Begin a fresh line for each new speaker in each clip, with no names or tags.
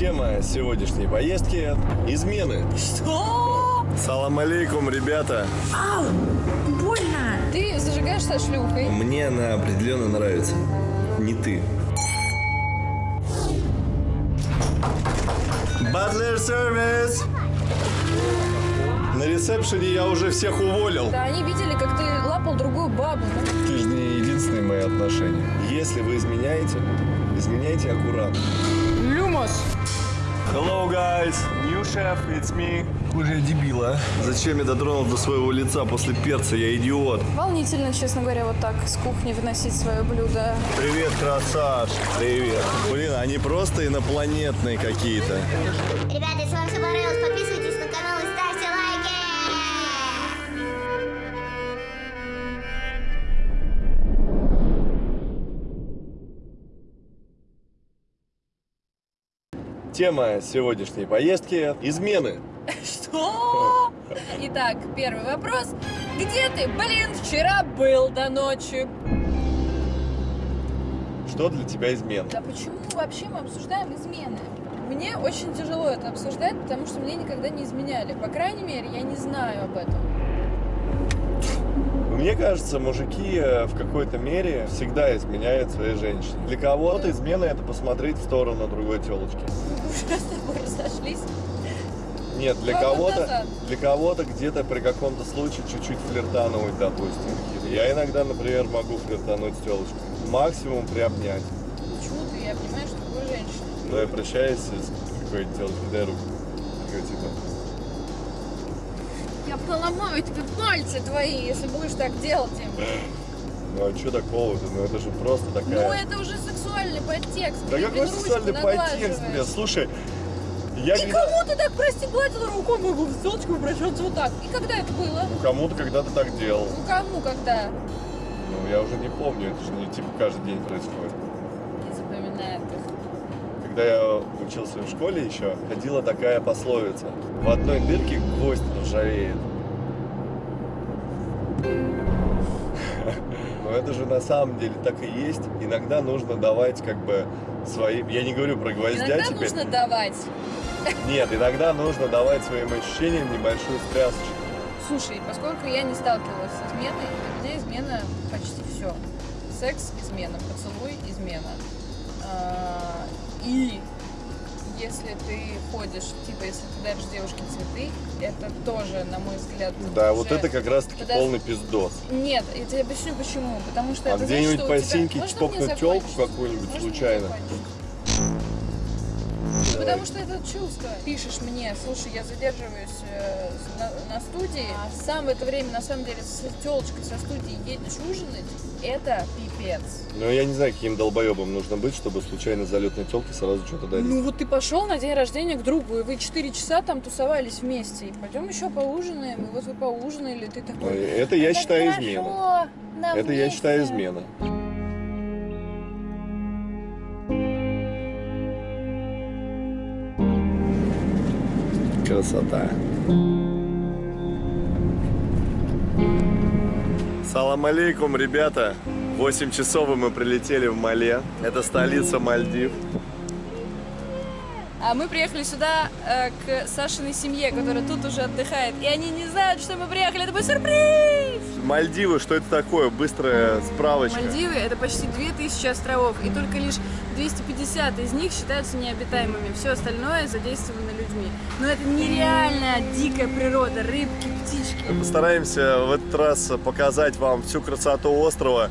Тема сегодняшней поездки – измены.
Что?
Салам алейкум, ребята.
Ау! Больно!
Ты зажигаешь со шлюхой.
Мне она определенно нравится. Не ты. Butler сервис. На ресепшене я уже всех уволил.
Да, они видели, как ты лапал другую бабу.
Ты же не единственные мои отношения. Если вы изменяете, изменяйте аккуратно. Hello, guys. New chef, it's me. Уже дебила. Зачем я дотронулся до своего лица после перца? Я идиот.
Волнительно, честно говоря, вот так с кухни выносить свое блюдо.
Привет, красавчик. Привет. Блин, они просто инопланетные какие-то. Тема сегодняшней поездки – измены.
Что? Итак, первый вопрос. Где ты, блин, вчера был до ночи?
Что для тебя измена?
Да почему вообще мы обсуждаем измены? Мне очень тяжело это обсуждать, потому что мне никогда не изменяли. По крайней мере, я не знаю об этом.
Мне кажется, мужики э, в какой-то мере всегда изменяют своей женщине. Для кого-то измена – это посмотреть в сторону другой телочки.
Уже с тобой разошлись.
Нет, для кого-то, для кого-то где-то при каком-то случае чуть-чуть флиртануть, допустим. Я иногда, например, могу флиртануть с телочкой. Максимум приобнять.
Почему ты я обнимаешь другую женщину?
Но я прощаюсь с какой-нибудь телочкой, дай руку. Такой, типа,
Я поломаю тебе пальцы твои, если будешь так делать им.
ну а что такого-то? Ну это же просто
Ну,
такая...
это уже сексуальный подтекст.
Да какой сексуальный подтекст, блядь? Слушай, я
И
когда...
кому ты так, прости, гладила рукой, могу в телочку обращаться вот так? И когда это было?
Ну, кому-то когда-то так делал.
Ну, кому, когда?
Ну, я уже не помню, это же не типа каждый день происходит. Когда я учился в школе еще, ходила такая пословица. В одной дырке гвоздь ржавеет. Но это же на самом деле так и есть. Иногда нужно давать как бы свои... Я не говорю про гвоздя
Иногда
теперь.
нужно давать.
Нет, иногда нужно давать своим ощущениям небольшую стрясочку.
Слушай, поскольку я не сталкивалась с изменой, для меня измена почти все. Секс – измена, поцелуй – измена. И если ты ходишь, типа, если ты даришь девушке цветы, это тоже, на мой взгляд,
Да,
уже-
вот это как раз таки
Подожди.
полный пиздос.
Нет, я тебе объясню почему. Потому что
А
это
где-нибудь
значит,
по
тебя-
синьке
Можно
чпокнуть
закончить?
какую-нибудь случайно?
закончить? Потому что это чувство. Пишешь мне, слушай, я задерживаюсь э, на, на студии, а сам в это время, на самом деле, с телочкой со студии едешь ужинать, это пипец.
Ну, я не знаю, каким долбоебом нужно быть, чтобы случайно залетной телке сразу что-то дарить.
Ну вот ты пошел на день рождения к другу, и вы 4 часа там тусовались вместе, и пойдем еще поужинаем, и вот вы поужинали, ты
Ну,
такой...
Это я
«Это
считаю
хорошо,
измена. Это я считаю
вместе».
измена. Красота. Салам алейкум, ребята. 8 часов и мы прилетели в Мале. Это столица Мальдив.
А мы приехали сюда э, к Сашиной семье, которая тут уже отдыхает. И они не знают, что мы приехали. Это будет сюрприз!
Мальдивы, что это такое? Быстрая справочка.
Мальдивы — это почти 2000 островов, и только лишь 250 из них считаются необитаемыми. Все остальное задействовано людьми. Но это нереально дикая природа. Рыбки, птички.
Постараемся в этот раз показать вам всю красоту острова,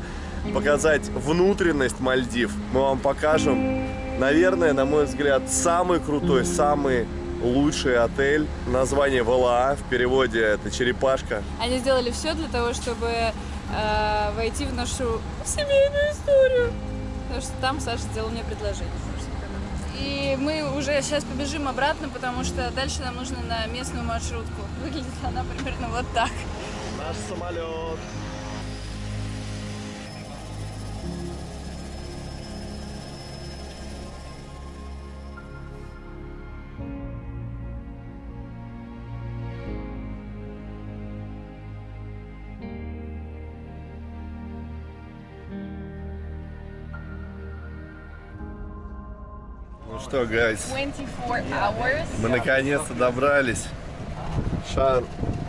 показать внутренность Мальдив. Мы вам покажем, наверное, на мой взгляд, самый крутой, самый лучший отель. Название ВЛА, в переводе это черепашка.
Они сделали все для того, чтобы э, войти в нашу семейную историю. Потому что там Саша сделал мне предложение. И мы уже сейчас побежим обратно, потому что дальше нам нужно на местную маршрутку. Выглядит она примерно вот так.
Наш самолет. Ну что, гайс,
24 hours.
мы наконец-то добрались. Шан,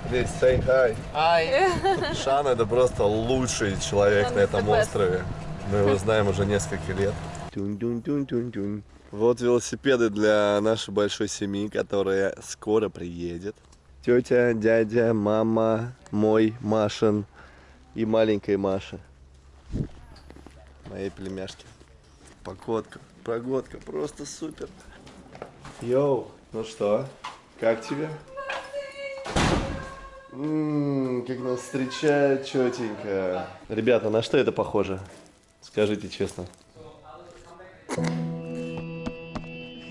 здесь say hi. Hi. Шан это просто лучший человек на этом острове. Мы его знаем уже несколько лет. Вот велосипеды для нашей большой семьи, которая скоро приедет. Тетя, дядя, мама, мой, Машин и маленькая Маша. Моей племяшки. Погодка, погодка, просто супер. Йоу, ну что, как тебе? Ммм, как нас встречают четенько. Ребята, на что это похоже? Скажите честно.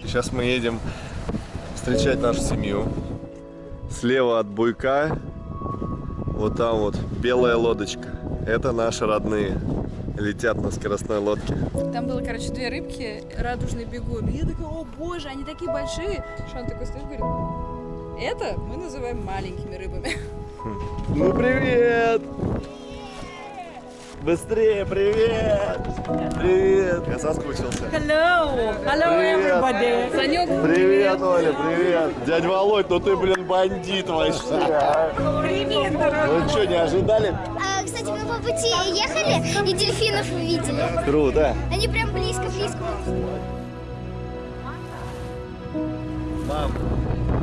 Сейчас мы едем встречать нашу семью. Слева от буйка, вот там вот белая лодочка. Это наши родные. Летят на скоростной лодке.
Там было, короче, две рыбки, радужный бегун. И я такая, о боже, они такие большие. Шан такой стоит говорит, это мы называем маленькими рыбами.
Ну привет! Быстрее, привет! Привет! Я соскучился.
Hello. Hello,
Привет.
everybody.
Санек,
Привет, Оля, привет! Дядь Володь, ну ты, блин, бандит вообще! а.
Привет, дорогой.
Вы что, не ожидали?
По пути ехали и дельфинов увидели.
Круто!
Они прям близко-близко.
Мам,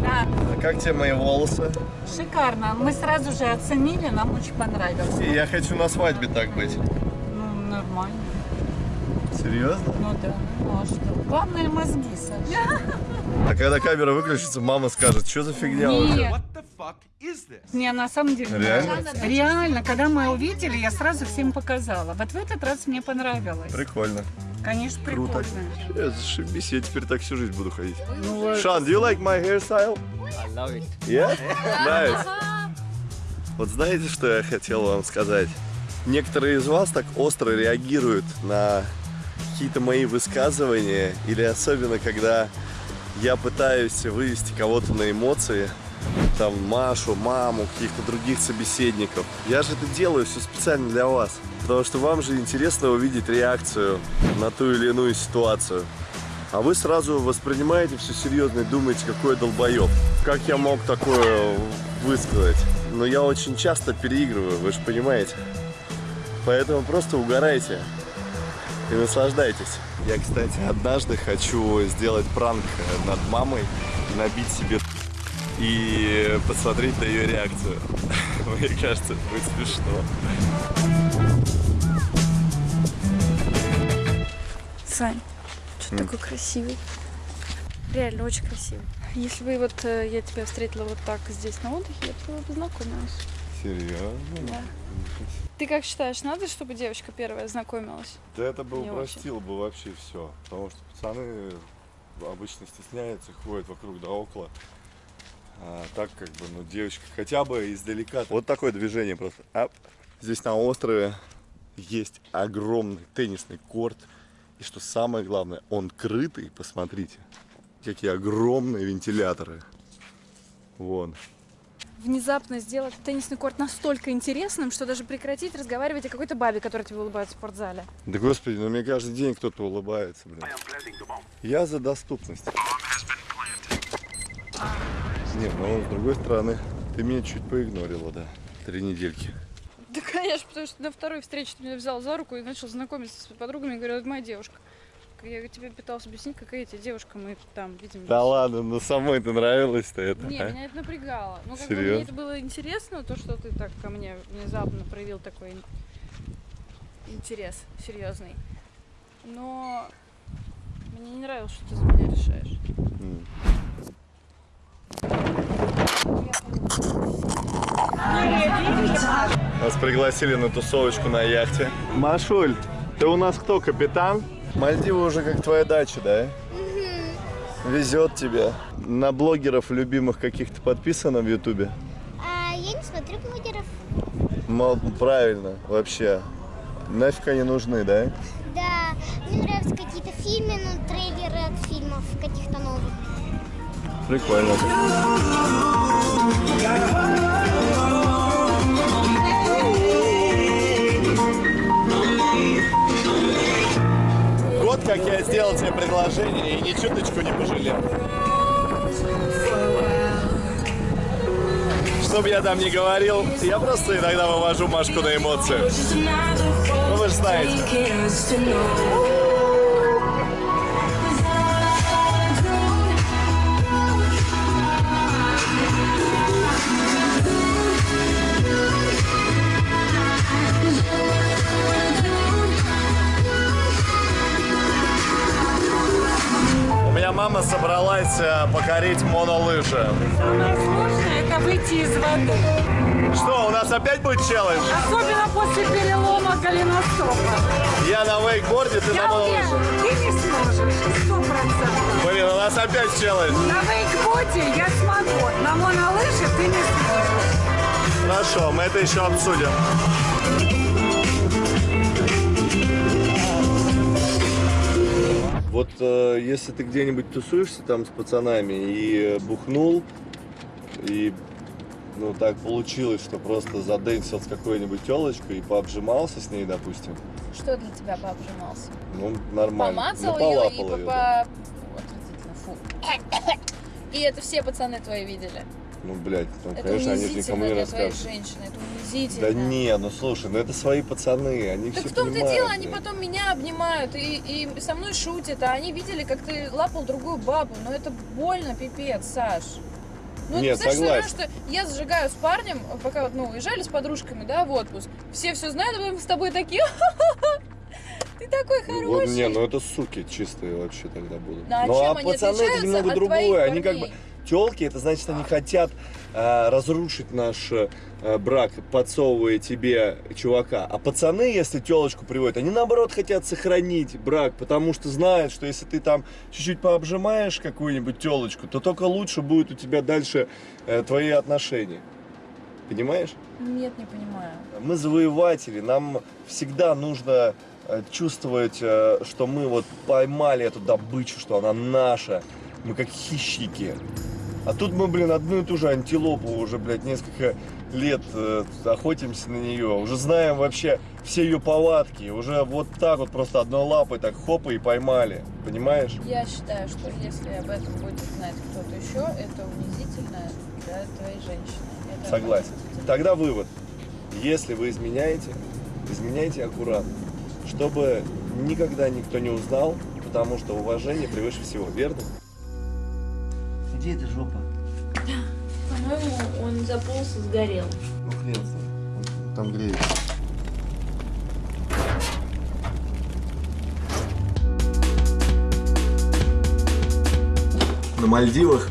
Да,
а как тебе мои волосы?
шикарно. Мы сразу же оценили, нам очень понравилось.
И я хочу на свадьбе так быть.
Ну, нормально.
Серьезно?
Ну да, ну а что? Главное мозги, Саша.
А когда камера выключится, мама скажет, что за фигня у тебя?
Нет. Не, на самом деле.
Реально?
Реально, когда мы увидели, я сразу всем показала. Вот в этот раз мне понравилось.
Прикольно.
Конечно,
Круто.
прикольно.
Я зашибись, я теперь так всю жизнь буду ходить.
Ну.
Шан, do you like my hairstyle?
I love it.
Yeah? Nice. Вот знаете, что я хотел вам сказать? Некоторые из вас так остро реагируют на какие-то мои высказывания, или особенно, когда я пытаюсь вывести кого-то на эмоции, там, Машу, маму, каких-то других собеседников. Я же это делаю все специально для вас, потому что вам же интересно увидеть реакцию на ту или иную ситуацию. А вы сразу воспринимаете все серьезно и думаете, какой я долбоеб. Как я мог такое высказать? Но я очень часто переигрываю, вы же понимаете. Поэтому просто угорайте и наслаждайтесь. Я, кстати, однажды хочу сделать пранк над мамой, набить себе и посмотреть на ее реакцию. Мне кажется, это будет смешно.
Сань, что такой красивый? Реально очень красивый. Если бы вот э, я тебя встретила вот так здесь на отдыхе, я бы с тобой познакомилась.
Серьезно?
Да. Ты как считаешь, надо, чтобы девочка первая знакомилась?
Да это бы
Не
упростило бы вообще все. Потому что пацаны обычно стесняются, ходят вокруг да около. А так как бы, ну, девочка хотя бы издалека. Вот такое движение просто. Ап. Здесь на острове есть огромный теннисный корт. И что самое главное, он крытый, посмотрите. Какие огромные вентиляторы. Вон.
Внезапно сделать теннисный корт настолько интересным, что даже прекратить разговаривать о какой-то бабе, которая тебе улыбается в спортзале.
Да господи, ну мне каждый день кто-то улыбается, блин. Я за доступность. Не, ну с другой стороны, ты меня чуть поигнорила, да. Три недельки.
Да, конечно, потому что на второй встрече ты меня взял за руку и начал знакомиться с подругами и говорил, это моя девушка. Я тебе пыталась объяснить, какая я тебе девушка, мы там видим.
Да ладно, ну самой ты нравилось-то это.
Не,
а?
меня это напрягало. Ну, как бы мне это было интересно, то, что ты так ко мне внезапно проявил такой ин- интерес серьезный. Но мне не нравилось, что ты за меня решаешь.
М. Нас пригласили на тусовочку на яхте. Машуль, ты у нас кто, капитан? Мальдивы уже как твоя дача, да? Везет тебе. На блогеров любимых каких-то подписано в Ютубе?
А, я не смотрю блогеров.
Мол, правильно, вообще. Нафиг они нужны, да?
Да, мне нравятся какие-то фильмы, ну, трейлеры от фильмов каких-то новых.
Прикольно. Год как я сделал тебе предложение и ни чуточку не пожалел. Что бы я там ни говорил, я просто иногда вывожу Машку на эмоции. Ну вы же знаете. Мама собралась э, покорить монолыжи.
Самое сложное это выйти из воды.
Что, у нас опять будет челлендж?
Особенно после перелома голеностопа.
Я на вейкборде, ты на
Я уверена,
монолыжах.
ты не сможешь, сто процентов.
Блин, у нас опять челлендж.
На вейкботе я смогу, на монолыжах ты не сможешь.
Хорошо, мы это еще обсудим. Вот э, если ты где-нибудь тусуешься там с пацанами и бухнул, и ну так получилось, что просто задэнсил с какой-нибудь телочкой и пообжимался с ней, допустим,
Что для тебя пообжимался?
ну нормально.
Помацал
ну,
ее и
полапал
по...
да.
Фу. И это все пацаны твои видели.
Ну, блядь, ну,
Это
конечно, они никому не расскажут.
женщины, это унизительно.
Да не, ну слушай, ну это свои пацаны, они
Так
все
в том-то
понимают.
дело, они
блядь.
потом меня обнимают и, и со мной шутят, а они видели, как ты лапал другую бабу. Но это больно, пипец, Саш. Ну,
Нет,
ты
согласен.
что я зажигаю с парнем, пока вот, ну, уезжали с подружками, да, в отпуск. Все все знают, а мы с тобой такие, ты такой
Ну, вот,
хороший.
не, ну это суки чистые вообще тогда будут.
Ну, а
ну а
они
пацаны это немного другое. Они как бы? Телки, это значит, они хотят э, разрушить наш э, брак, подсовывая тебе чувака. А пацаны, если телочку приводят, они наоборот хотят сохранить брак, потому что знают, что если ты там чуть-чуть пообжимаешь какую-нибудь телочку, то только лучше будет у тебя дальше э, твои отношения. Понимаешь?
Нет, не понимаю.
Мы завоеватели, нам всегда нужно э, чувствовать, э, что мы вот поймали эту добычу, что она наша. Мы как хищники. А тут мы, блин, одну и ту же антилопу уже, блядь, несколько лет э, охотимся на нее. Уже знаем вообще все ее повадки. Уже вот так вот просто одной лапой так хопа и поймали. Понимаешь?
Я считаю, что если об этом будет знать кто-то еще, это унизительно для твоей женщины. Это
Согласен. Тогда вывод. Если вы изменяете, изменяйте аккуратно, чтобы никогда никто не узнал, потому что уважение превыше всего, верно?
Где эта жопа?
По-моему, он заполз и сгорел.
Ну хрен с ним. Там греется. На Мальдивах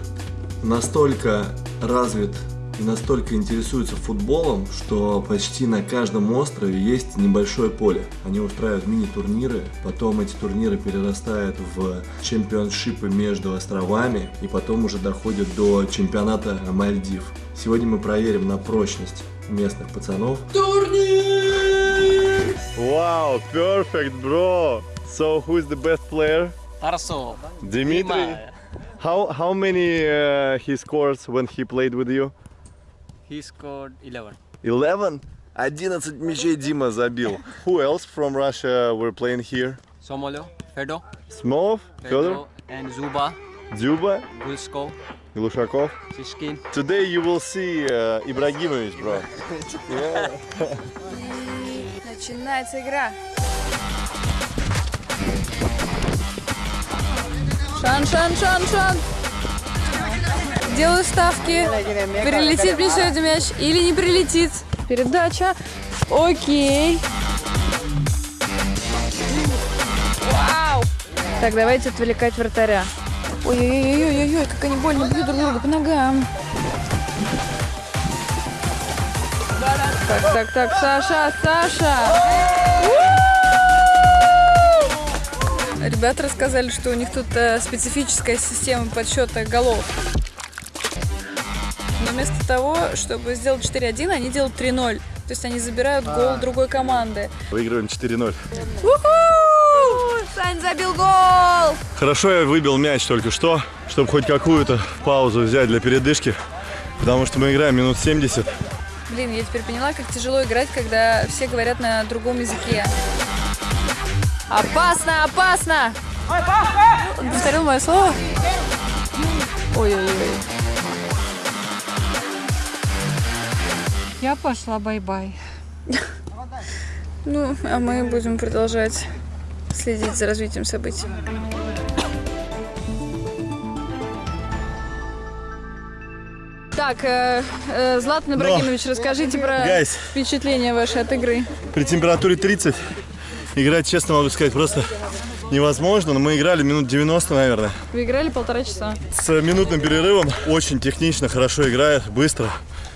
настолько развит и настолько интересуются футболом, что почти на каждом острове есть небольшое поле. Они устраивают мини-турниры, потом эти турниры перерастают в чемпионшипы между островами и потом уже доходят до чемпионата Мальдив. Сегодня мы проверим на прочность местных пацанов. Турнир! Wow, perfect, bro! So, who is the best player?
Тарасов.
Dimitri? How, how many uh, he scores when he played with you?
He scored 11.
11? 11 мячей Дима забил. Who else from Russia were playing here?
Somolo, Fedo,
Smolov, Fedor,
Fedo and Zuba,
Дзюба,
Gulsko,
Глушаков.
Sishkin.
Today you will see uh, Ibrahimovic, bro. Yeah.
Начинается игра. Шан, шан, шан, шан. Делаю ставки. Прилетит мне сегодня мяч или не прилетит. Передача. Окей. Вау. Так, давайте отвлекать вратаря. Ой-ой-ой-ой-ой, как они больно бьют друг друга по ногам. Так, так, так, Саша, Саша. Ребята рассказали, что у них тут э, специфическая система подсчета голов. Но вместо того, чтобы сделать 4-1, они делают 3-0. То есть они забирают гол другой команды.
Выигрываем 4-0.
Уху! Сань забил гол!
Хорошо я выбил мяч только что, чтобы хоть какую-то паузу взять для передышки. Потому что мы играем минут 70.
Блин, я теперь поняла, как тяжело играть, когда все говорят на другом языке. Опасно, опасно!
Он повторил мое слово? Ой-ой-ой.
Я пошла bye-bye.
Ну, а мы будем продолжать следить за развитием событий. Так, э, э, Златан Ибрагимович, расскажите про впечатления ваши от игры.
При температуре 30 играть, честно могу сказать, просто невозможно. Но мы играли минут 90, наверное.
Вы играли полтора часа.
С минутным перерывом. Очень технично, хорошо играет, быстро.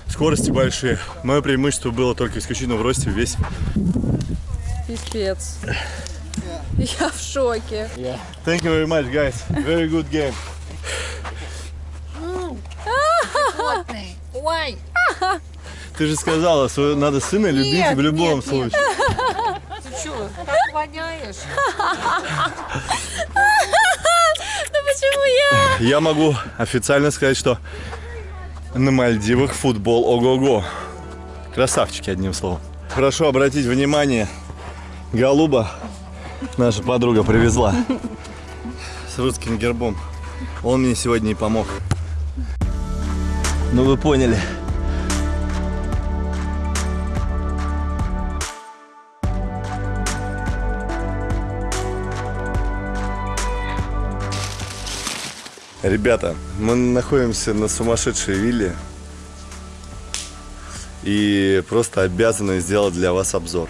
Скорости большие. Мое преимущество было только исключительно в росте, в весе.
Пипец. Я в шоке.
Thank you very much, guys. Very good game.
Ой!
Ты же сказала, что надо сына любить в любом случае.
Ты что, как воняешь?
Ну почему я?
Я могу официально сказать, что на Мальдивах футбол ого-го. Красавчики, одним словом. Прошу обратить внимание, Голуба наша подруга привезла с русским гербом. Он мне сегодня и помог. Ну вы поняли. Ребята, мы находимся на сумасшедшей вилле и просто обязаны сделать для вас обзор.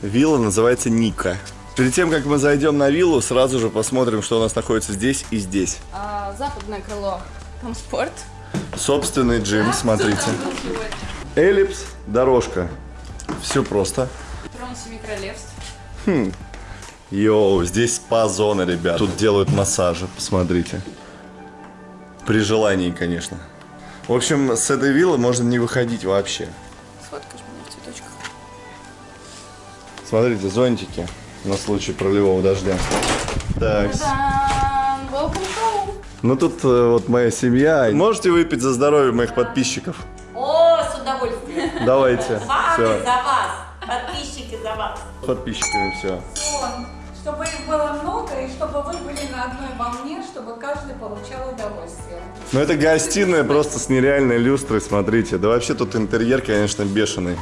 Вилла называется Ника. Перед тем, как мы зайдем на виллу, сразу же посмотрим, что у нас находится здесь и здесь.
А, западное крыло. Там спорт.
Собственный джим, смотрите. Эллипс, дорожка. Все просто.
Трон Семи Королевств.
Йоу, здесь спа-зона, ребят. Тут делают массажи, посмотрите. При желании, конечно. В общем, с этой виллы можно не выходить вообще.
Сфоткаешь меня в цветочках.
Смотрите, зонтики на случай проливного дождя. Так, ну тут э, вот моя семья. Можете выпить за здоровье моих подписчиков?
О, с удовольствием.
Давайте.
Вами
Все,
за вас. Подписчики за вас.
подписчиками все.
Чтобы их было много и чтобы вы были на одной волне, чтобы каждый получал удовольствие.
Ну это гостиная просто с нереальной люстрой, смотрите. Да вообще тут интерьер, конечно, бешеный.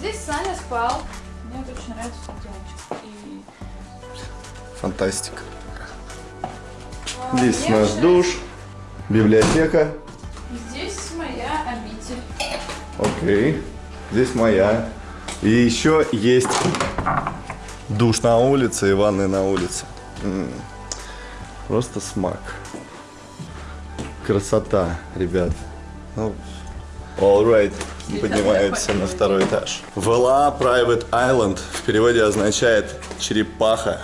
Здесь Саня спал. Мне очень нравится девочка. И
Фантастика. Здесь наш душ, библиотека.
здесь моя обитель.
Окей. Здесь моя. И еще есть душ на улице и ванная на улице. Просто смак. Красота, ребят. Ну, all right. Поднимаемся на второй этаж. Вела Private Island в переводе означает черепаха.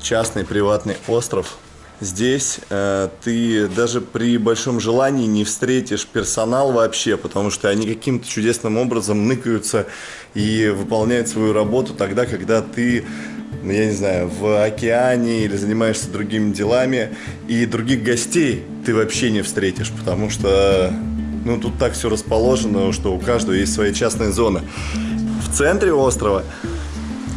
Частный приватный остров. Здесь э, ты даже при большом желании не встретишь персонал вообще, потому что они каким-то чудесным образом ныкаются и выполняют свою работу тогда, когда ты, ну, я не знаю, в океане или занимаешься другими делами, и других гостей ты вообще не встретишь, потому что ну, тут так все расположено, что у каждого есть своя частная зона. В центре острова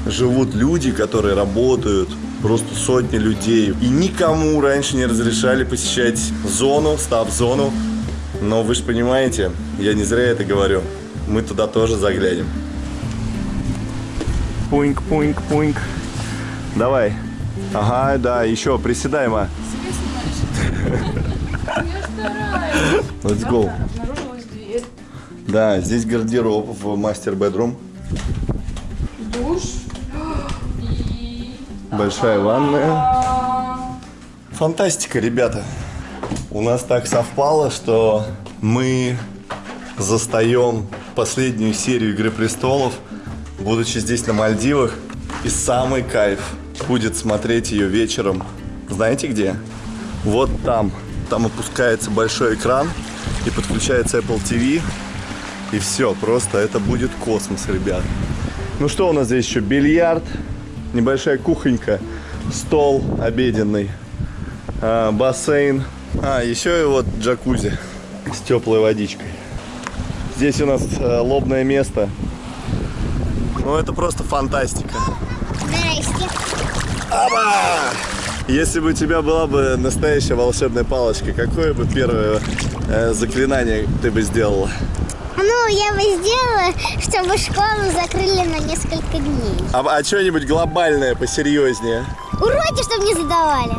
живут люди, которые работают, просто сотни людей. И никому раньше не разрешали посещать зону, став-зону. Но вы же понимаете, я не зря это говорю. Мы туда тоже заглянем. Пуинк, пуинк, пуинк. Давай. Ага, да, еще приседай, ма. Let's go. Да, здесь гардероб в мастер-бедрум.
Душ.
Большая ванная. Фантастика, ребята. У нас так совпало, что мы застаем последнюю серию Игры престолов, будучи здесь на Мальдивах. И самый кайф будет смотреть ее вечером. Знаете где? Вот там. Там опускается большой экран и подключается Apple TV. И все, просто это будет космос, ребят. Ну что у нас здесь еще? Бильярд, небольшая кухонька, стол обеденный, а, бассейн. А, еще и вот джакузи с теплой водичкой. Здесь у нас э, лобное место. Ну это просто фантастика.
Здрасте.
Если бы у тебя была бы настоящая волшебная палочка, какое бы первое э, заклинание ты бы сделала?
Ну, я бы сделала, чтобы школу закрыли на несколько дней.
А, а что-нибудь глобальное, посерьезнее?
Уроки, чтобы не задавали.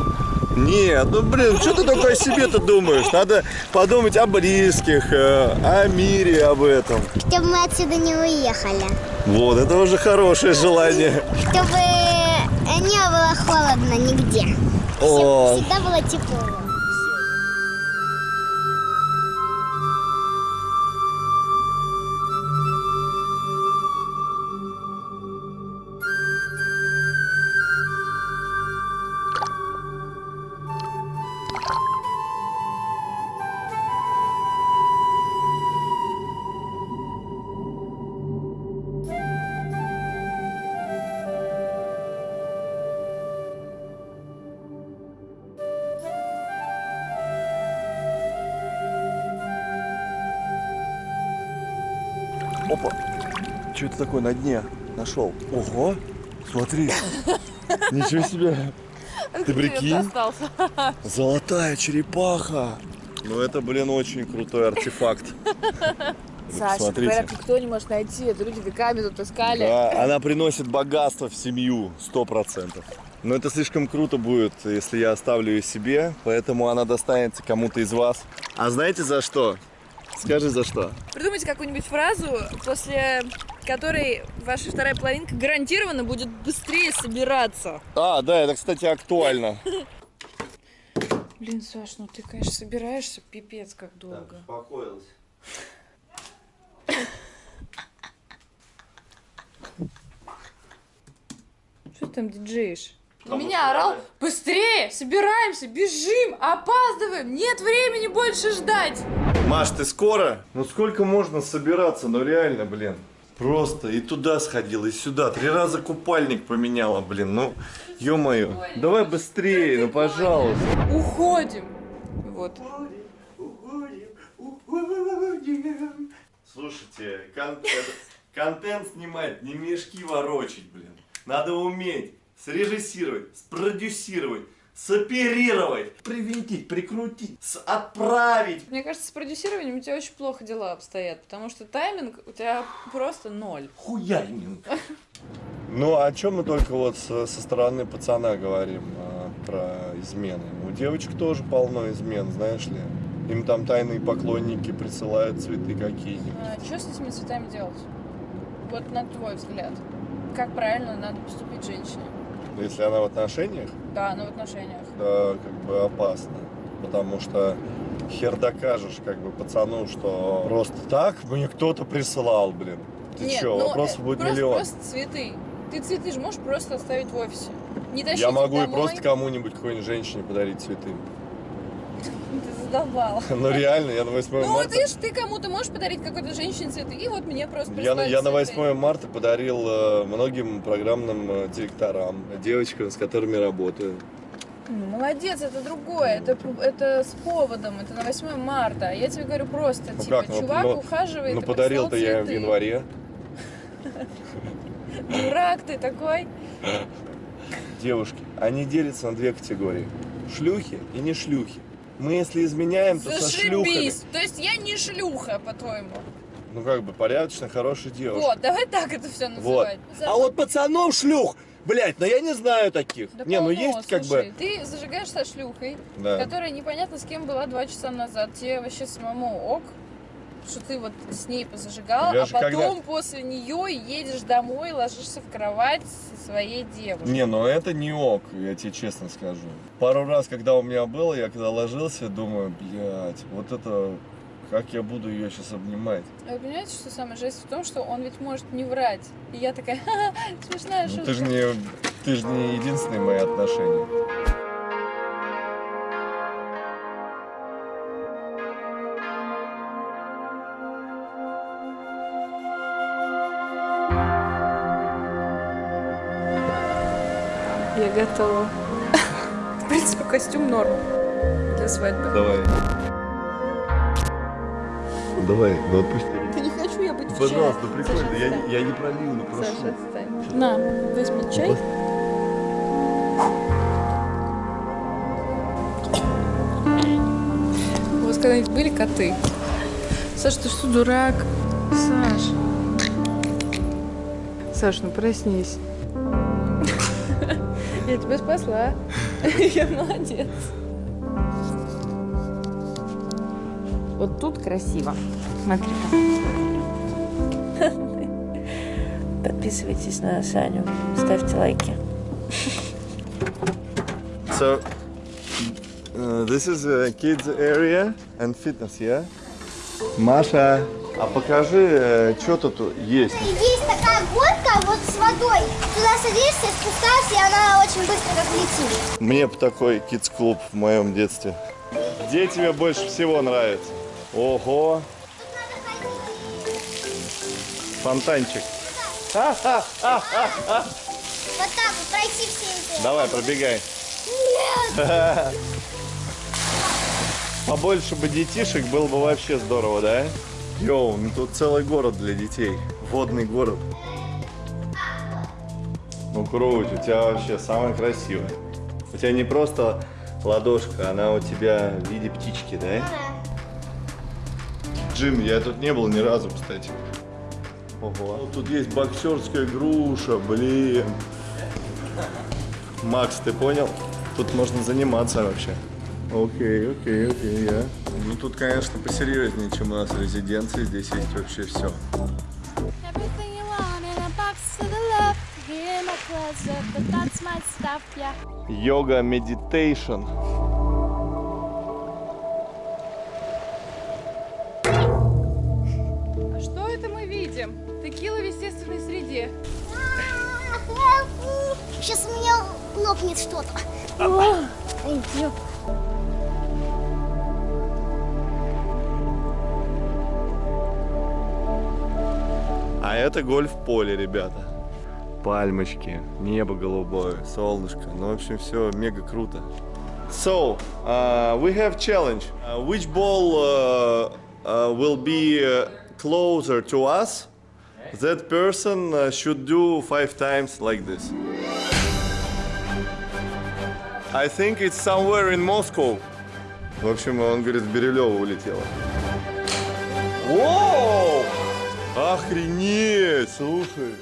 Нет, ну блин, что ты только о себе-то думаешь? Надо подумать о близких, э, о мире, об этом.
Чтобы мы отсюда не уехали.
Вот, это уже хорошее желание.
Чтобы не было холодно нигде.
О,
Всегда было тепло.
Опа. Что это такое на дне? Нашел. Ого, смотри. Ничего себе. Ты прикинь? Золотая черепаха. Ну это, блин, очень крутой артефакт.
Саша, говорят, никто не может найти. Это люди веками тут искали.
Да, она приносит богатство в семью, сто процентов. Но это слишком круто будет, если я оставлю ее себе, поэтому она достанется кому-то из вас. А знаете за что? Скажи за что.
Придумайте какую-нибудь фразу, после которой ваша вторая половинка гарантированно будет быстрее собираться.
А, да, это, кстати, актуально.
Блин, Саш, ну ты, конечно, собираешься, пипец как долго.
успокоилась.
Что ты там диджеешь? На меня орал, быстрее, собираемся, бежим, опаздываем, нет времени больше ждать.
Маш, ты скоро? Ну сколько можно собираться? Ну реально, блин. Просто и туда сходила, и сюда. Три раза купальник поменяла, блин. Ну, ё-моё. Давай быстрее, ну пожалуйста.
Уходим. Вот.
Слушайте, кон- контент снимать, не мешки ворочить, блин. Надо уметь срежиссировать, спродюсировать, соперировать, привинтить, прикрутить, с- отправить.
Мне кажется, с продюсированием у тебя очень плохо дела обстоят, потому что тайминг у тебя просто ноль.
Хуяринг. Ну, о чем мы только вот со, со стороны пацана говорим а, про измены. У девочек тоже полно измен, знаешь ли. Им там тайные поклонники присылают цветы какие-нибудь.
А, что с этими цветами делать? Вот на твой взгляд. Как правильно надо поступить женщине?
Если она в отношениях,
Да, ну в отношениях.
да, как бы опасно. Потому что хер докажешь как бы пацану, что просто так мне кто-то присылал, блин. Ты
Нет,
чё,
ну,
вопросов
э,
будет
просто,
миллион.
Просто цветы. Ты цветы же можешь просто оставить в офисе. Не
Я могу и
домой.
просто кому-нибудь, какой-нибудь женщине подарить цветы.
Ты задолбал.
Ну реально, я на 8
Ну
марта...
вот видишь, ты кому-то можешь подарить какой-то женщине цветы, и вот мне просто
Я, на- я на
цветы.
8 марта подарил э, многим программным э, директорам, девочкам, с которыми работаю.
Ну, молодец, это другое, это, это с поводом, это на 8 марта. Я тебе говорю просто,
Ну
типа,
как, ну,
чувак
ну,
ухаживает
Ну подарил-то я в январе.
Дурак ты такой.
Девушки, они делятся на две категории. Шлюхи и не шлюхи. Мы если изменяем, то со шлюхами.
То есть я не шлюха, по-твоему.
Ну как бы порядочно, хорошая девушка.
Вот, давай так это все
Вот.
называть.
А вот пацанов шлюх, блять, но я не знаю таких.
Да
не, ну
полно,
есть как
слушай,
бы.
Ты зажигаешь со шлюхой,
Да.
которая непонятно с кем была два часа назад. Тебе вообще самому ок, что ты вот с ней позажигал,
Я
а потом
когда-
после нее едешь домой, ложишься в кровать со своей девушкой.
Не, ну это не ок, я тебе честно скажу. Пару раз, когда у меня было, я когда ложился, думаю, блядь, вот это, как я буду ее сейчас обнимать.
А Вы понимаете, что самое жесть в том, что он ведь может не врать. И я такая, ха-ха, смешная
Ну,
шутка.
ты же не, ты же не единственные мои отношения.
то... В принципе, костюм норм для свадьбы.
Давай. Давай, ну отпусти.
Да не хочу я быть
Пожалуйста, прикольно, я, не, я не пролил, но ну прошу.
Саша, отстань. На, возьми чай. У вас когда-нибудь были коты?
Саша, ты что, дурак? Саш. Саш, ну проснись. Я тебя спасла. Я молодец. Вот тут красиво. Смотри-ка.
Подписывайтесь на Саню, ставьте лайки.
So, uh, this is a kids area and fitness, yeah? Маша, а покажи, что тут есть.
Есть такая горка водой. Туда садишься, спускаешься, и она очень быстро как летит.
Мне бы такой kids-клуб в моем детстве. Где тебе больше всего нравится? Ого! Фонтанчик.
Вот так вот пройти все эти.
Давай, пробегай.
Нет!
Побольше бы детишек было бы вообще здорово, да? Йоу, ну тут целый город для детей. Водный город. Ну круть, у тебя вообще самая красивая. У тебя не просто ладошка, она у тебя в виде птички, да? Джим, я тут не был ни разу, кстати. Ого. Ну, тут есть боксерская груша, блин. Макс, ты понял? Тут можно заниматься вообще. Окей, окей, окей, я. Ну тут, конечно, посерьезнее, чем у нас в резиденции. Здесь есть вообще все. Йога, meditation.
А что это мы видим? Текила в естественной среде.
Сейчас у меня лопнет что-то.
А это гольф-поле, ребята. Пальмочки, небо голубое, солнышко. Ну, в общем, все мега круто. So, uh, we have challenge. Uh, which ball uh, uh, will be uh, closer to us? That person uh, should do five times like this. I think it's somewhere in Moscow. В общем, он говорит, в Бирюлево улетело. Воу! Охренеть, слушай.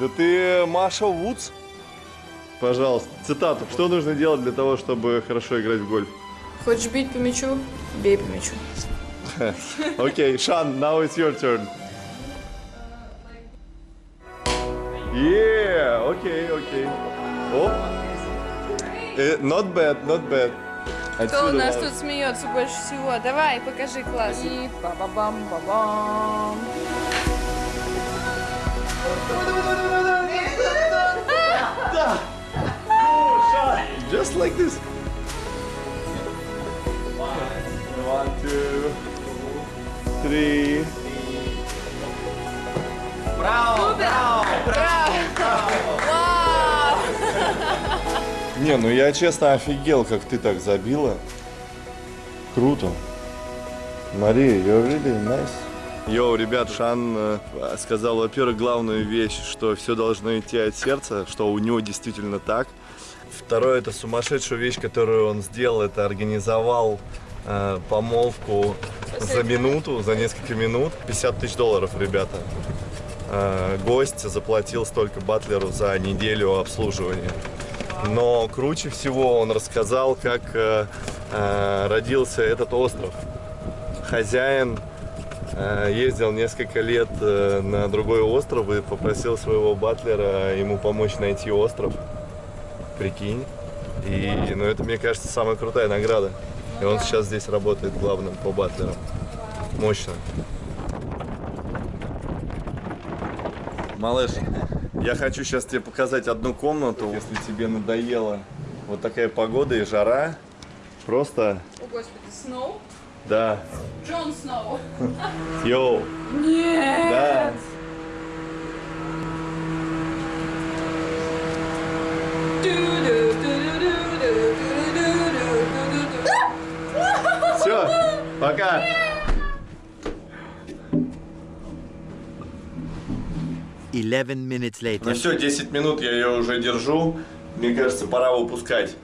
Да ты Маша Вудс? Пожалуйста, цитату. Что нужно делать для того, чтобы хорошо играть в гольф?
Хочешь бить по мячу? Бей по мячу.
Окей, Шан, now it's your turn. Yeah, окей, окей. Оп. Э, Not bad, not bad.
Кто у нас тут смеется больше всего? Давай, покажи класс. И ба-ба-бам, ба-бам.
Just like this. One, two, three.
Вау!
Не, ну я честно офигел, как ты так забила. Круто. Мария, you're really nice. Йоу, ребят, Шан э, сказал, во-первых, главную вещь, что все должно идти от сердца, что у него действительно так. Второе, это сумасшедшая вещь, которую он сделал, это организовал э, помолвку за минуту, за несколько минут. 50 тысяч долларов, ребята. Э, гость заплатил столько батлеру за неделю обслуживания. Но круче всего он рассказал, как э, э, родился этот остров. Хозяин ездил несколько лет э, на другой остров и попросил своего батлера ему помочь найти остров. Прикинь. И, ну, это, мне кажется, самая крутая награда. И он сейчас здесь работает главным по батлерам. Мощно. Малыш, я хочу сейчас тебе показать одну комнату. Если тебе надоела вот такая погода и жара, просто,
О, господи, Сноу?
Да,
Джон Сноу.
йоу,
Нет!
да. Все, пока.
Eleven minutes later.
Ну все, 10 минут я ее уже держу. Мне кажется, пора выпускать.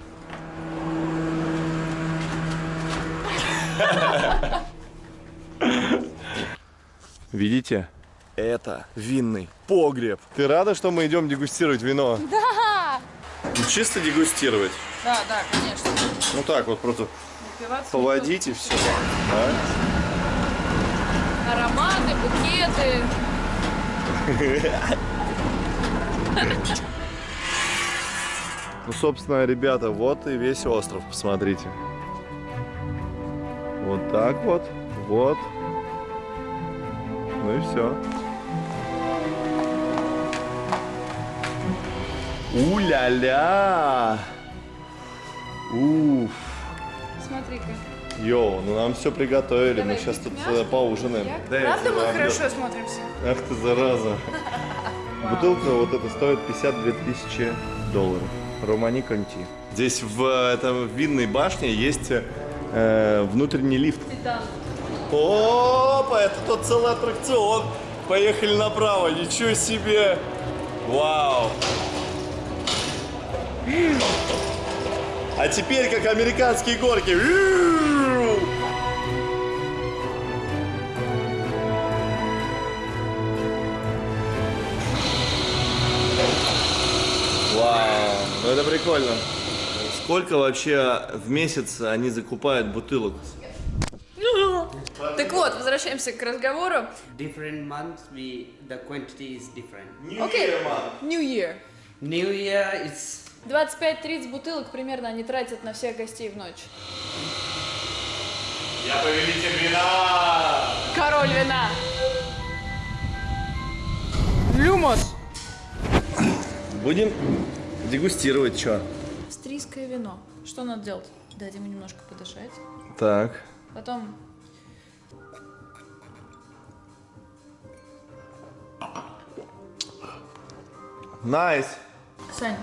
Видите? Это винный погреб. Ты рада, что мы идем дегустировать вино?
Да!
Ну, чисто дегустировать.
Да, да, конечно.
Ну так вот просто
Напиваться
поводить и все.
Ароматы, букеты.
Ну, собственно, ребята, вот и весь остров, посмотрите. Вот так вот, вот. Ну и все. У-ля-ля! Уф!
Смотри-ка.
Йоу, ну нам все приготовили, мы
Давай,
сейчас тут
мясо,
э, поужинаем. Да,
Правда мы хорошо смотримся?
Ах ты зараза. Бутылка вот эта стоит 52 тысячи долларов. Романи Конти. Здесь в э, этом винной башне есть э, внутренний лифт. Опа, это тот целый аттракцион. Поехали направо, ничего себе. Вау. А теперь как американские горки. Вау, ну это прикольно. Сколько вообще в месяц они закупают бутылок?
Так вот, возвращаемся к разговору.
Different months, we the quantity is different.
Окей. New Year.
New Year, it's
25-30 бутылок примерно они тратят на всех гостей в ночь.
Я повелитель вина!
Король вина. Люмос.
Будем дегустировать, что?
Австрийское вино. Что надо делать? Дать ему немножко подышать.
Так.
Потом
Nice.
Сань,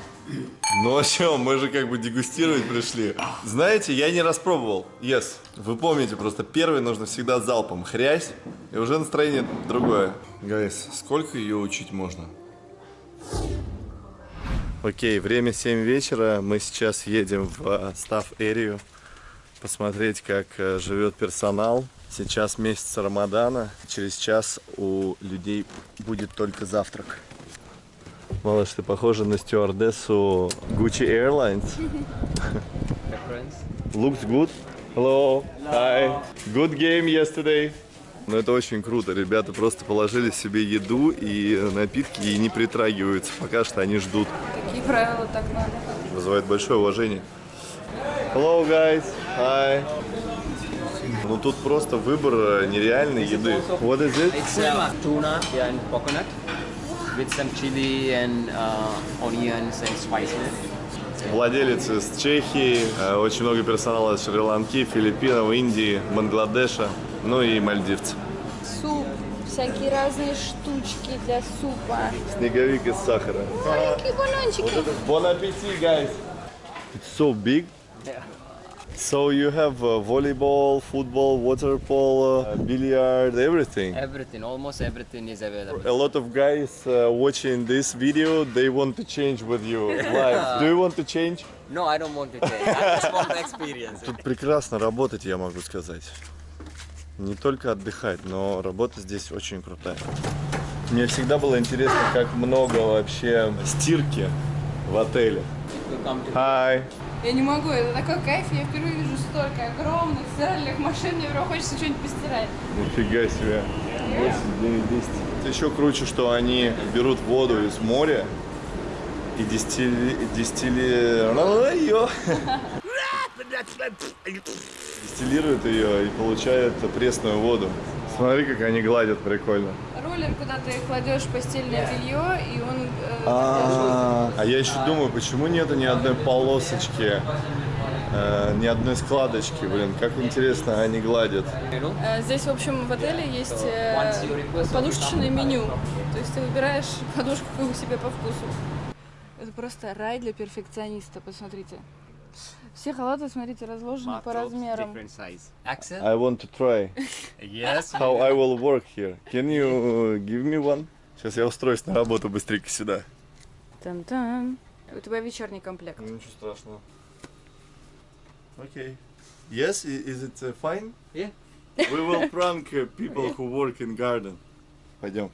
Ну а что, мы же как бы дегустировать пришли. Знаете, я не распробовал. Yes. Вы помните, просто первый нужно всегда залпом. Хрясь, и уже настроение другое. Guys, сколько ее учить можно? Окей, время 7 вечера. Мы сейчас едем в став эрию посмотреть, как э, живет персонал. Сейчас месяц Рамадана. Через час у людей будет только завтрак. Малыш, ты похожа на стюардессу Gucci Airlines. Looks good. Hello. Hi. Good game yesterday. Ну это очень круто. Ребята просто положили себе еду и напитки и не притрагиваются. Пока что они ждут.
Такие правила так надо.
Вызывает большое уважение. Hello, guys. Hi. Ну тут просто выбор э, нереальной еды. What is it?
It's uh, tuna and coconut with some chili and uh, onions and spices.
Владелец из Чехии, э, очень много персонала из Шри-Ланки, Филиппинов, Индии, Бангладеша, ну и мальдивцы.
Всякие разные штучки для супа.
Снеговик из сахара.
Маленькие баллончики.
Bon appetit, guys. It's so big.
Yeah.
So you have uh, volleyball, football, water polo, uh, billiard, everything.
Everything, almost everything is available.
A lot of guys uh, watching this video, they want to change with you live. Do you want to change?
No, I don't want to change. I just want experience.
Тут прекрасно работать, я могу сказать. Не только отдыхать, но работа здесь очень крутая. Мне всегда было интересно, как много вообще стирки в отеле. Hi.
Я не могу, это такой кайф, я впервые вижу столько огромных стиральных машин, мне прям хочется что-нибудь постирать.
Нифига себе. 8, 9, 10. Это еще круче, что они берут воду из моря и дистилли... дистилли... Ее. Дистиллируют ее и получают пресную воду. Смотри, как они гладят прикольно.
Роллер, куда ты кладешь постельное белье, и он... э,
А а я еще думаю, почему нету ни одной полосочки, э, ни одной складочки, блин, как интересно они гладят.
Э, Здесь, в общем, в отеле есть э, подушечное меню. То есть ты выбираешь подушку себе по вкусу. Это просто рай для перфекциониста, посмотрите. Все халаты, смотрите, разложены по размерам.
I want to try
Yes.
how I will work here. Can you give me one? Сейчас я устроюсь на работу быстренько сюда.
Там-там. У тебя вечерний комплект.
Ничего страшного. Okay. Yes, is it uh, fine?
Yeah.
We will prank uh, people who work in garden. Пойдем.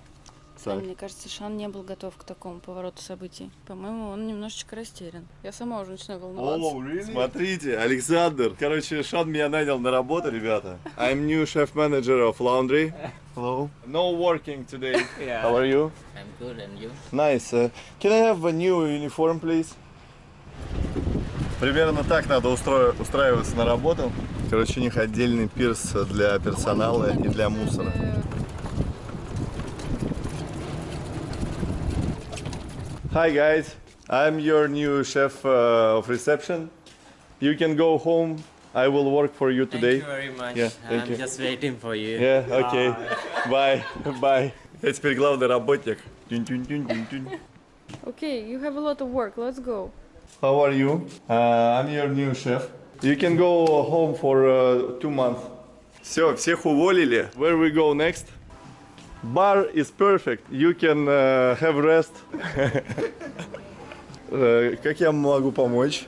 Сань.
Мне кажется, Шан не был готов к такому повороту событий. По-моему, он немножечко растерян. Я сама уже начинаю волноваться.
Смотрите, Александр. Короче, Шан меня нанял на работу, ребята. I'm new chef manager of laundry. Hello. No working today.
Yeah.
How are you?
I'm good, and you?
Nice. Uh, can I have a new uniform, please? Примерно так надо устро- устраиваться на работу. Короче, у них отдельный пирс для персонала и для мусора. Hi guys, I'm your new chef uh, of reception. You can go home. I will work for you today.
Thank you very much.
Yeah, thank
I'm
you.
just waiting for you.
Yeah, okay. Bye. Bye. Я теперь главный работник. Тюнь-тюнь-тюнь-тюнь-тюнь.
Okay, you have a lot of work. Let's go.
How are you? Uh, I'm your new chef. You can go home for uh, two months. Все, всех уволили. Where we go next? Bar is perfect. You can uh, have rest. Э, Как я могу помочь?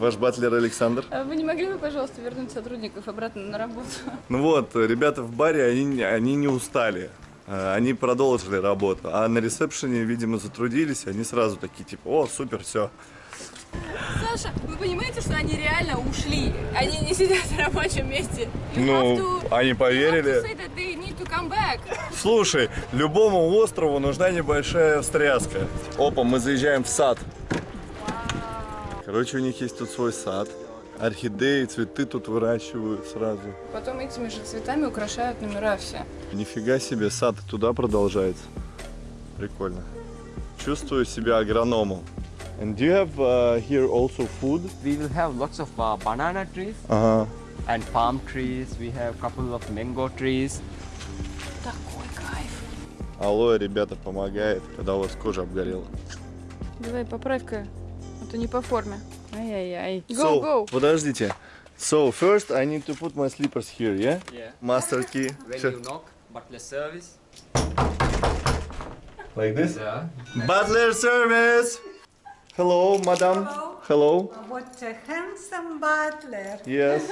Ваш батлер Александр.
А Вы не могли бы, пожалуйста, вернуть сотрудников обратно на работу?
Ну вот, ребята в баре, они, они не устали. Э, Они продолжили работу. А на ресепшене, видимо, затрудились. Они сразу такие, типа, о, супер, все.
Саша, вы понимаете, что они реально ушли? Они не сидят на рабочем месте. You
Ну,
to-
они поверили. Слушай, любому острову нужна небольшая встряска. Опа, мы заезжаем в сад. Короче, у них есть тут свой сад. Орхидеи, цветы тут выращивают сразу.
Потом этими же цветами украшают номера все.
Нифига себе, сад туда продолжается. Прикольно. Чувствую себя агрономом. And do you have uh, here also food?
We will have lots of uh, banana trees
Ага.
and palm trees. We have couple of mango trees.
Такой кайф.
Алоэ, ребята, помогает, когда у вас кожа обгорела.
Давай, поправь-ка. А то не по форме. Ай-яй-яй. Go,
so,
go.
подождите. So, first I need to put my slippers here, yeah?
Yeah.
Master key.
When
Всё.
you knock, butler service.
Like this?
Yeah.
Butler service! Hello, madam. Hello.
What a handsome butler.
Yes.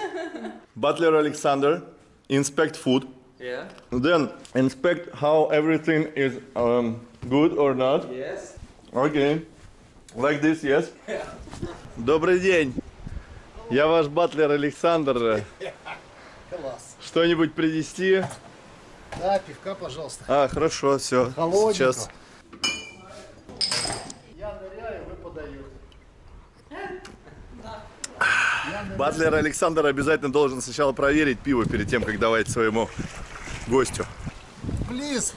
Butler Alexander. Inspect food.
Yeah.
Then inspect how everything is um, good or not.
Yes.
Okay. Like this, yes? Добрый день. Я ваш батлер Александр. Что-нибудь принести?
Да, пивка, пожалуйста.
А, хорошо, все.
Холодненького.
Сейчас.
Я ныряю, вы подаете.
Батлер Александр обязательно должен сначала проверить пиво перед тем, как давать своему гостю.
Please,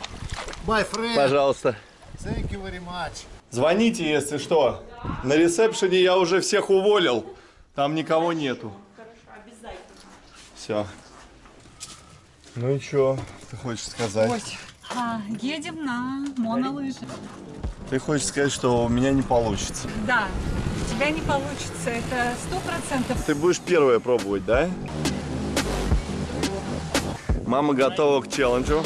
my friend.
Пожалуйста.
Thank you very much.
Звоните, если что. На ресепшене я уже всех уволил. Там никого нету. Все. Ну и что ты хочешь сказать?
А, едем на монолыжи.
Ты хочешь сказать, что у меня не получится.
Да, у тебя не получится, это сто процентов.
Ты будешь первая пробовать, да? Мама готова к челленджу.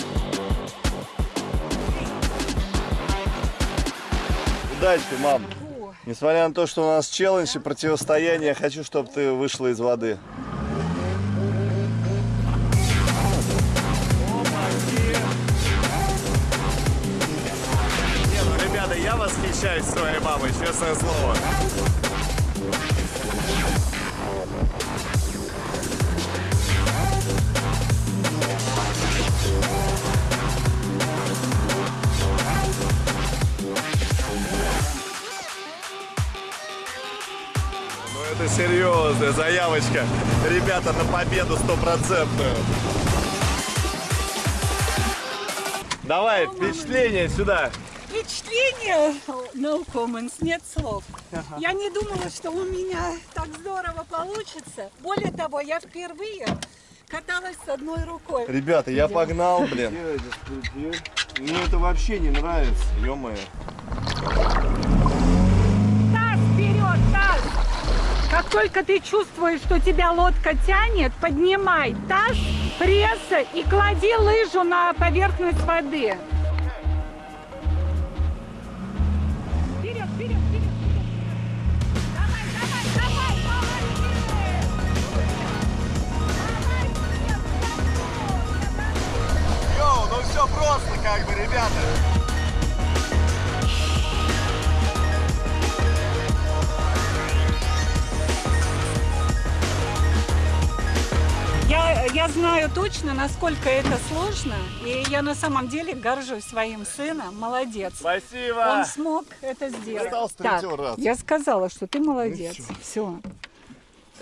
Удачи, мам. Несмотря на то, что у нас челлендж и противостояние, я хочу, чтобы ты вышла из воды. Восхищаюсь своей мамой, честное слово. Ну это серьезная заявочка. Ребята, на победу стопроцентную. Давай, впечатление сюда.
Впечатление, no comments, нет слов. Я не думала, что у меня так здорово получится. Более того, я впервые каталась с одной рукой.
Ребята, я погнал, блин. Мне это вообще не нравится, ё-моё.
Таз вперед, таз! Как только ты чувствуешь, что тебя лодка тянет, поднимай таз, пресса и клади лыжу на поверхность воды.
Как бы, ребята.
Я, я знаю точно, насколько это сложно, и я на самом деле горжусь своим сыном. Молодец.
Спасибо.
Он смог это сделать. Так,
раз.
я сказала, что ты молодец. Все.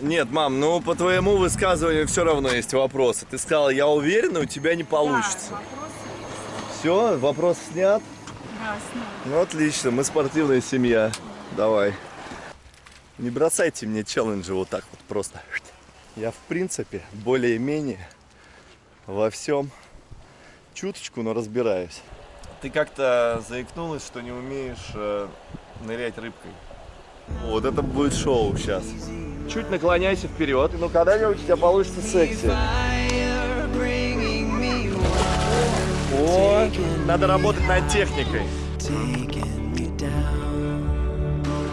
Нет, мам, ну по твоему высказыванию все равно есть вопросы. Ты сказала, я уверена, у тебя не получится. Все, вопрос снят. Ну отлично, мы спортивная семья. Давай. Не бросайте мне челленджи вот так вот просто. Я в принципе более-менее во всем чуточку, но разбираюсь. Ты как-то заикнулась, что не умеешь э, нырять рыбкой. Вот это будет шоу сейчас. Чуть наклоняйся вперед, ну когда-нибудь у тебя получится секси. Надо работать над техникой.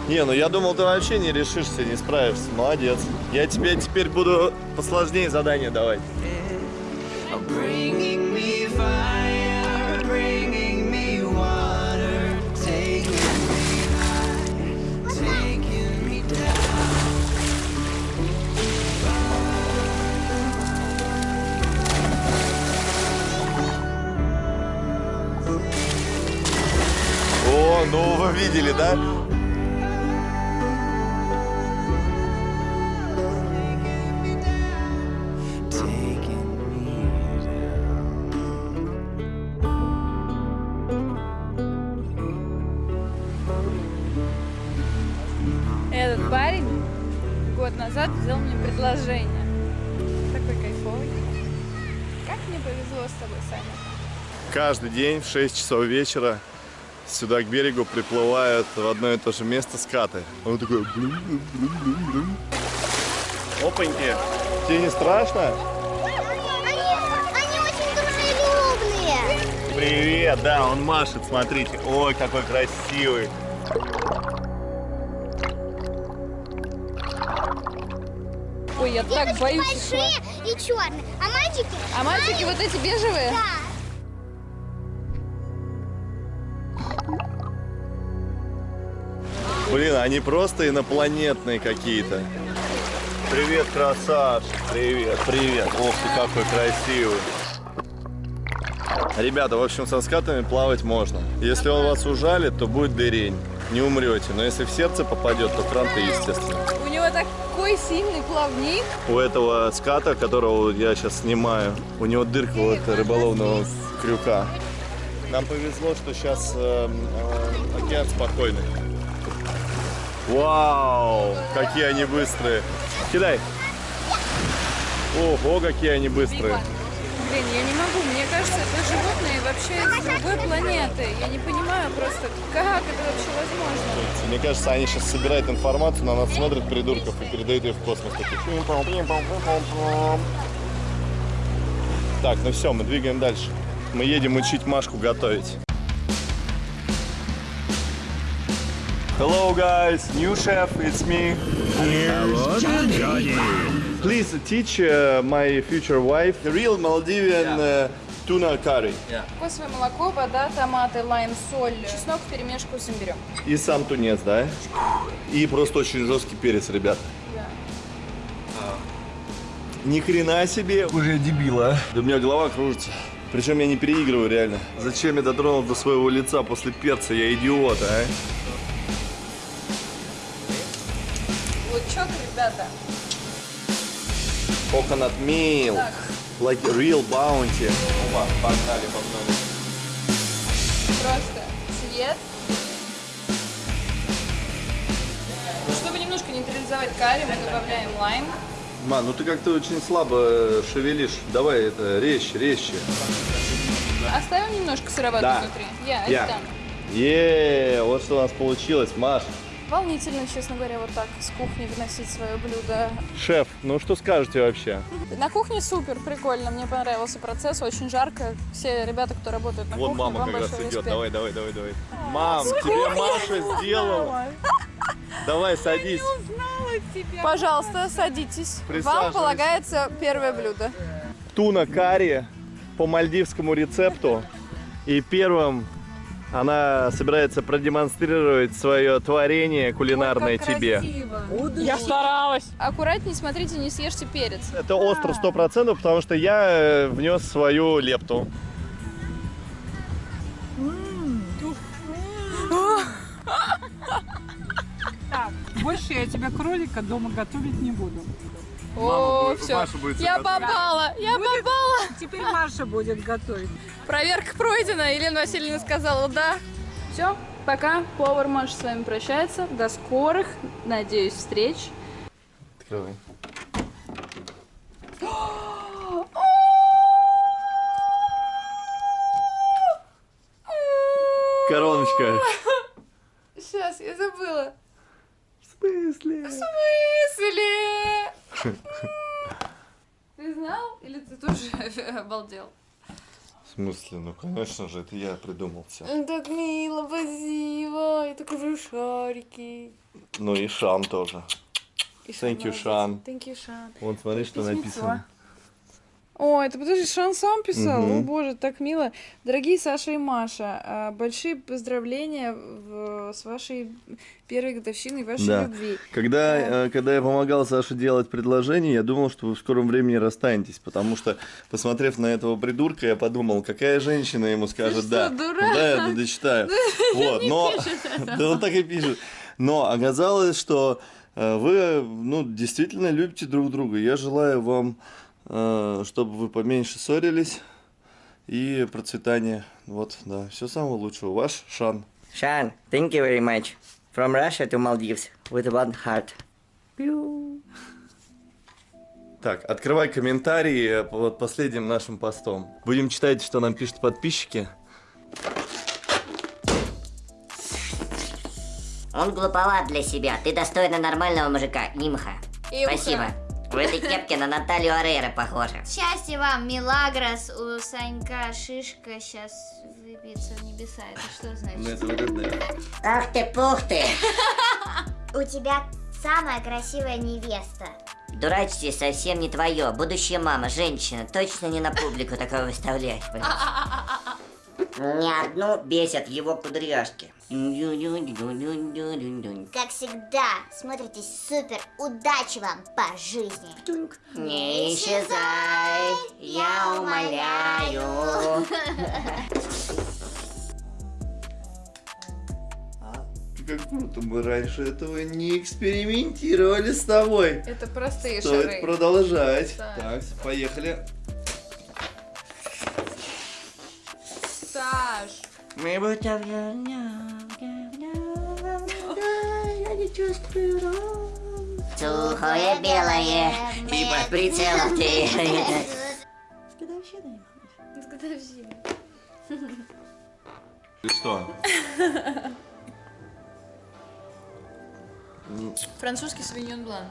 Не, ну я думал, ты вообще не решишься, не справишься. Молодец. Я тебе теперь буду посложнее задания давать. О, ну вы видели, да?
Этот парень год назад сделал мне предложение. Такой кайфовый. Как мне повезло с тобой, Саня.
Каждый день в 6 часов вечера сюда к берегу приплывают в одно и то же место скаты. Он такой... Опаньки. Тебе не страшно?
Они, они очень дружелюбные.
Привет, да, он машет, смотрите. Ой, какой красивый.
Ой, я так боюсь
большие и черные. А мальчики?
А мальчики вот эти бежевые?
Да.
Блин, они просто инопланетные какие-то. Привет, красавчик. Привет, привет. Ох ты, какой красивый. Ребята, в общем, со скатами плавать можно. Если он вас ужалит, то будет дырень. Не умрете. Но если в сердце попадет, то кранты, естественно.
У него такой сильный плавник.
У этого ската, которого я сейчас снимаю, у него дырка вот рыболовного крюка. Нам повезло, что сейчас э, э, океан спокойный. Вау, какие они быстрые. Кидай. Ого, какие они быстрые.
Блин, я не могу. Мне кажется, это животные вообще из другой планеты. Я не понимаю просто, как это вообще возможно.
Мне кажется, они сейчас собирают информацию, на нас смотрят придурков и передают ее в космос. Так, ну все, мы двигаем дальше. Мы едем учить Машку готовить. Hello guys, new chef, it's me. Hello, Johnny. Please teach uh, my future wife the real Maldivian uh, tuna curry.
Кокосовое молоко, вода, томаты, лайм, соль, чеснок в перемешку с имбирем.
И сам тунец, да? И просто очень жесткий перец, ребят. Ни хрена себе. Уже дебила. Да у меня голова кружится. Причем я не переигрываю реально. Зачем я дотронулся до своего лица после перца? Я идиот, а?
Лучок, ребята.
Coconut milk. Like real bounty. Опа, погнали, погнали.
Просто цвет. Чтобы немножко нейтрализовать карри, мы добавляем лайм.
Ман, ну ты как-то очень слабо шевелишь. Давай это резче, резче.
Оставим немножко сыроватку
Да.
внутри. Я,
Я.
это.
Е, вот что у нас получилось, Маш.
Волнительно, честно говоря, вот так с кухни выносить свое блюдо.
Шеф, ну что скажете вообще?
На кухне супер, прикольно, мне понравился процесс, очень жарко. Все ребята, кто работает на
Вон
кухне,
мама
вам
как раз идет.
респект.
Давай, давай, давай, давай. Мам, тебе Маша сделала. Давай, садись.
Пожалуйста, садитесь. Вам полагается первое блюдо.
Туна карри по мальдивскому рецепту. И первым она собирается продемонстрировать свое творение кулинарное тебе.
Я старалась. Аккуратней, смотрите, не съешьте перец.
Это остро 100%, потому что я э, внес свою лепту.
Так, больше я тебе кролика дома готовить не буду.
О,
будет-
все.
Маша будет всё
Я
готовить.
попала, я
Будет-
попала.
Теперь Маша будет готовить.
Проверка пройдена. Елена Васильевна сказала да. Все, пока. Повар Маша с вами прощается. До скорых, надеюсь, встреч.
Открывай. Короночка.
Сейчас, я забыла.
В смысле?
В смысле? Ты знал? Или ты тоже обалдел?
В смысле? Ну, конечно же, это я придумал все.
Так мило, спасибо. Я такой шарики.
Ну и Шан тоже.
И
Thank you. Шан.
Thank you, Шан.
Вот смотри, что
Письмецо.
написано.
О, это подожди, Шан сам писал?
Мгм.
О боже, так мило. Дорогие Саша и Маша, а, большие поздравления в- с вашей первой годовщиной вашей
Да.
любви.
Когда, э, когда я помогал Саше делать предложение, я думал, что вы в скором времени расстанетесь, потому что, посмотрев на этого придурка, я подумал, какая женщина ему скажет
что,
да.
дурак?
Да, я дочитаю. Вот, но... Да он так и пишет. Но оказалось, что э, вы, ну, действительно любите друг друга. Я желаю вам, чтобы вы поменьше ссорились и процветания. Вот, да, все самого лучшего. Ваш Шан.
Shan, thank you very much. From Russia to Maldives with one heart.
Так, открывай комментарии под последним нашим постом. Будем читать, что нам пишут подписчики.
Он глуповат для себя. Ты достойна нормального мужика, Нимха. Спасибо. В этой кепке на Наталью Арейра похоже.
Счастья вам, Милагрос, у Санька шишка сейчас выбьется в небеса. Это что значит?
Ах ты, пух ты!
У тебя самая красивая невеста.
Дурачье совсем не твое. Будущая мама, женщина, точно не на публику такое выставлять. Не одну бесят его кудряшки.
Как всегда, смотритесь супер. Удачи вам по жизни.
Не исчезай, я умоляю.
Как круто, мы раньше этого не экспериментировали с тобой.
Это простые
Стоит
шары.
продолжать.
Да.
Так, поехали.
Мы будто
Я не чувствую
Сухое белое и под прицелом ты.
С годовщиной.
Ты что?
Французский свиньон блан.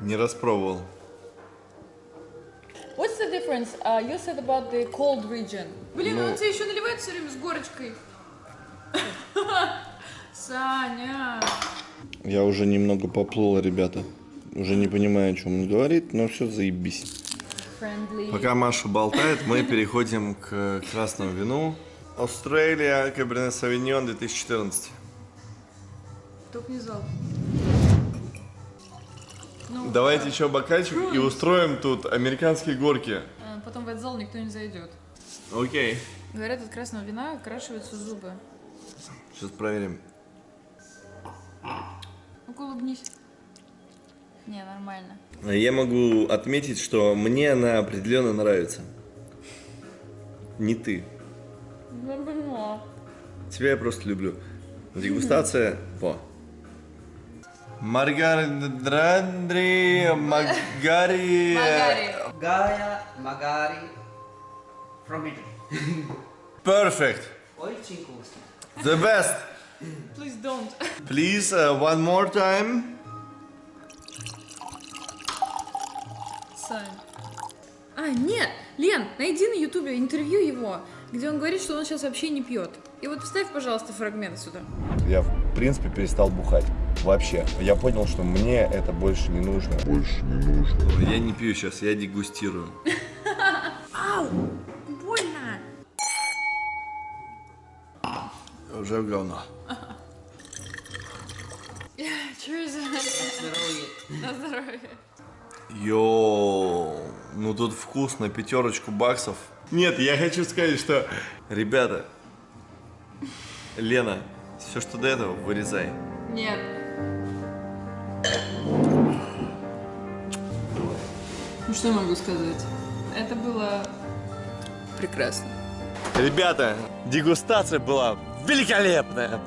Не распробовал.
What's the difference? Uh, you said about the cold region. Блин,
Ну-
он тебе еще наливает все время с горочкой. Саня.
Я уже немного поплыл, ребята. Уже не понимаю, о чем он говорит, но все заебись.
Friendly.
Пока Маша болтает, мы переходим к красному вину. Австралия, Каберне Савиньон 2014.
Только не зал. Ну,
Давайте еще бокальчик и устроим тут американские горки.
а, Потом в этот зал никто не зайдет.
Окей.
Говорят, от красного вина окрашиваются зубы.
Сейчас проверим.
Ну-ка улыбнись. Не, нормально.
Я могу отметить, что мне она определенно нравится. Не ты.
Я поняла.
Тебя я просто люблю. Дегустация. Во. Маргарандри Магари.
Gaia Magari from Italy.
Perfect.
Очень вкусно.
The best.
Please don't.
Please, uh, one more time.
Сань. А, нет, Лен, найди на ютубе интервью его, где он говорит, что он сейчас вообще не пьет. И вот вставь, пожалуйста, фрагмент сюда.
Я, в принципе, перестал бухать. Вообще. Я понял, что мне это больше не нужно. Больше не нужно. Я не пью сейчас, я дегустирую.
Ау, больно.
уже говно.
Cheers. На здоровье.
Йоу, ну тут вкусно, пятерочку баксов. Нет, я хочу сказать, что... Ребята, Лена, все, что до этого, вырезай.
Нет. Ну что я могу сказать? Это было прекрасно.
Ребята, дегустация была великолепная.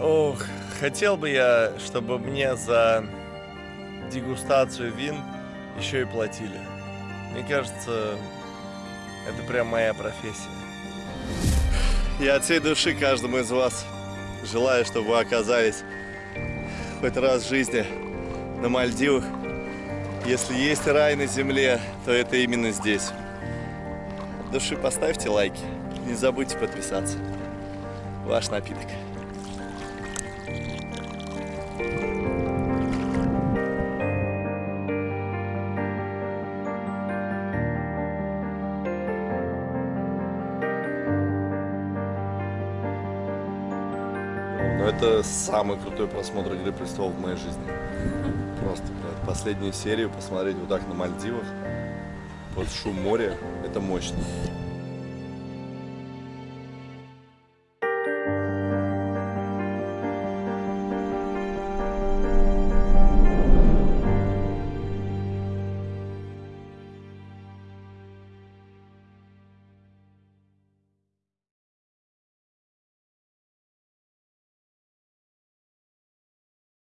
Ох, хотел бы я, чтобы мне за дегустацию вин еще и платили. Мне кажется, это прям моя профессия. Я от всей души каждому из вас желаю, чтобы вы оказались хоть раз в жизни на Мальдивах. Если есть рай на земле, то это именно здесь. Души поставьте лайки. Не забудьте подписаться. Ваш напиток. Это самый крутой просмотр «Игры престолов» в моей жизни. Просто, блядь, последнюю серию посмотреть вот так на Мальдивах, под шум моря, это мощно.